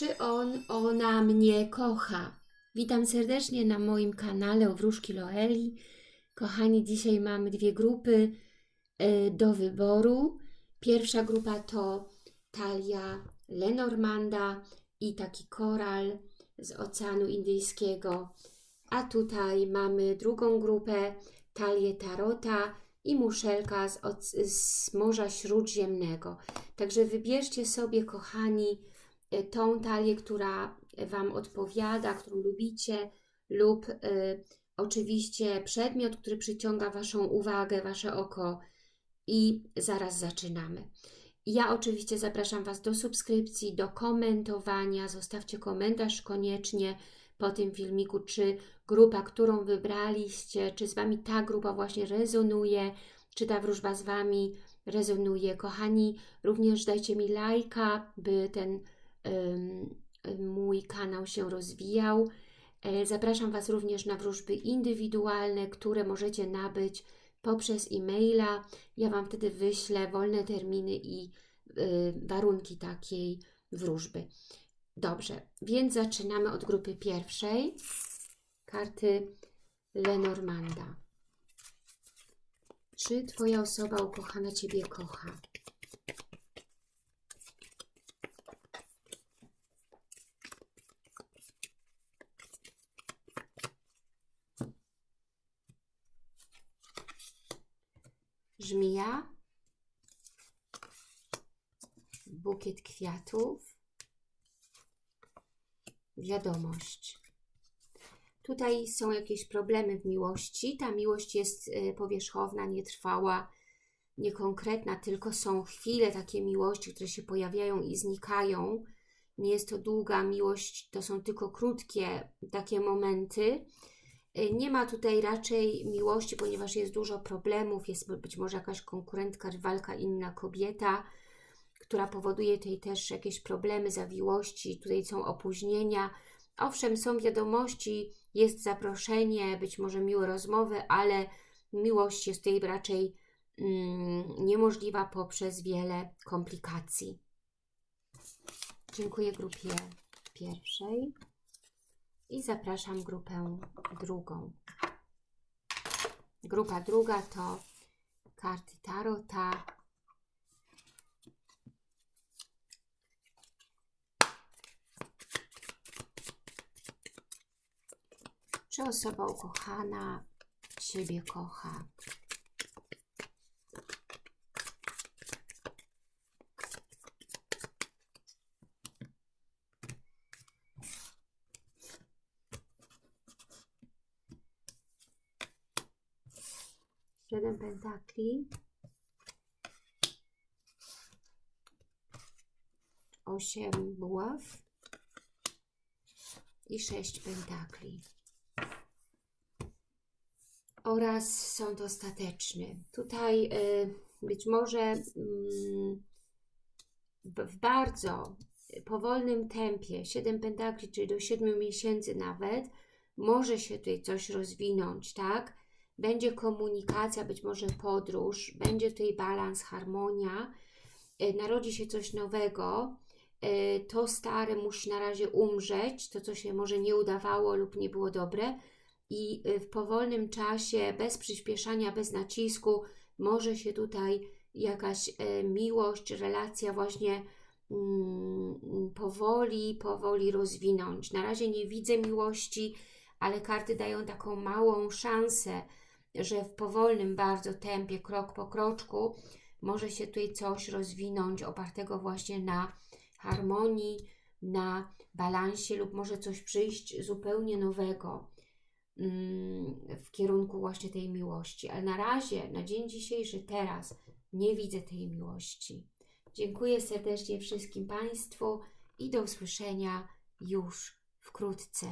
Czy on, ona mnie kocha? Witam serdecznie na moim kanale o Wróżki Loeli. Kochani, dzisiaj mamy dwie grupy y, do wyboru. Pierwsza grupa to talia Lenormanda i taki koral z Oceanu Indyjskiego. A tutaj mamy drugą grupę, talię Tarota i muszelka z, z Morza Śródziemnego. Także wybierzcie sobie, kochani, tą talię, która Wam odpowiada, którą lubicie, lub y, oczywiście przedmiot, który przyciąga Waszą uwagę, Wasze oko. I zaraz zaczynamy. Ja oczywiście zapraszam Was do subskrypcji, do komentowania. Zostawcie komentarz koniecznie po tym filmiku, czy grupa, którą wybraliście, czy z Wami ta grupa właśnie rezonuje, czy ta wróżba z Wami rezonuje. Kochani, również dajcie mi lajka, by ten mój kanał się rozwijał. E, Zapraszam Was również na wróżby indywidualne, które możecie nabyć poprzez e-maila. Ja Wam wtedy wyślę wolne terminy i y, warunki takiej wróżby. Dobrze, więc zaczynamy od grupy pierwszej. Karty Lenormanda. Czy Twoja osoba ukochana Ciebie kocha? Żmija, bukiet kwiatów, wiadomość. Tutaj są jakieś problemy w miłości. Ta miłość jest y, powierzchowna, nietrwała, niekonkretna, tylko są chwile takie miłości, które się pojawiają i znikają. Nie jest to długa miłość, to są tylko krótkie takie momenty. Y, Nie ma tutaj raczej miłości, ponieważ jest dużo problemów, jest być może jakaś konkurentka, rywalka, inna kobieta, która powoduje tutaj też jakieś problemy, zawiłości, tutaj są opóźnienia. Owszem, są wiadomości, jest zaproszenie, być może miłe rozmowy, ale miłość jest tutaj raczej mm, niemożliwa poprzez wiele komplikacji. Dziękuję grupie pierwszej i zapraszam grupę drugą. Grupa druga to karty Tarota. Czy osoba ukochana Ciebie kocha? Siedem pentakli. Osiem buław. I sześć pentakli. Oraz sąd ostateczny. Tutaj y, być może w, w bardzo powolnym tempie, 7 pentakli, czyli do 7 miesięcy nawet, może się tutaj coś rozwinąć, tak? Będzie komunikacja, być może podróż, będzie tutaj balans, harmonia, y, narodzi się coś nowego, y, to stare musi na razie umrzeć, to co się może nie udawało lub nie było dobre i y, w powolnym czasie, bez przyspieszania, bez nacisku, może się tutaj jakaś miłość, relacja właśnie mm, powoli, powoli rozwinąć. Na razie nie widzę miłości, ale karty dają taką małą szansę, że w powolnym bardzo tempie, krok po kroczku, może się tutaj coś rozwinąć opartego właśnie na harmonii, na balansie lub może coś przyjść zupełnie nowego mm, w kierunku właśnie tej miłości. Ale na razie, na dzień dzisiejszy, teraz nie widzę tej miłości. Dziękuję serdecznie wszystkim Państwu i do usłyszenia już wkrótce.